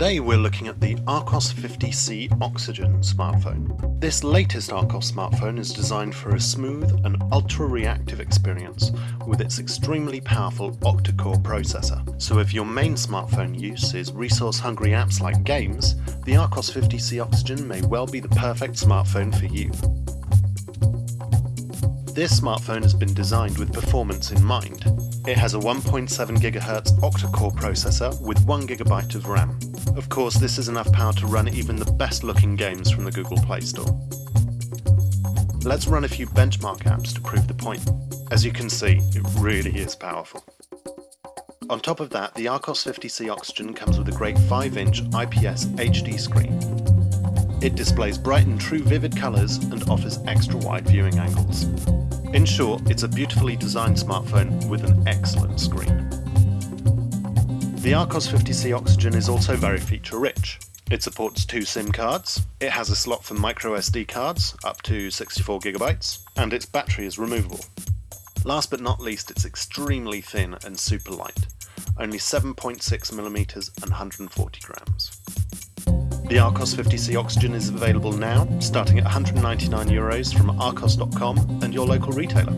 Today we're looking at the Archos 50C Oxygen smartphone. This latest Archos smartphone is designed for a smooth and ultra-reactive experience with its extremely powerful octa-core processor. So if your main smartphone use is resource-hungry apps like games, the Archos 50C Oxygen may well be the perfect smartphone for you. This smartphone has been designed with performance in mind. It has a 1.7 GHz octa-core processor with 1GB of RAM. Of course, this is enough power to run even the best looking games from the Google Play Store. Let's run a few benchmark apps to prove the point. As you can see, it really is powerful. On top of that, the Archos 50C Oxygen comes with a great 5-inch IPS HD screen. It displays bright and true vivid colours and offers extra wide viewing angles. In short, it's a beautifully designed smartphone with an excellent screen. The Archos 50C Oxygen is also very feature rich. It supports two SIM cards, it has a slot for micro SD cards up to 64GB, and its battery is removable. Last but not least, it's extremely thin and super light, only 7.6mm and 140 grams. The Archos 50C Oxygen is available now, starting at 199 euros from archos.com and your local retailer.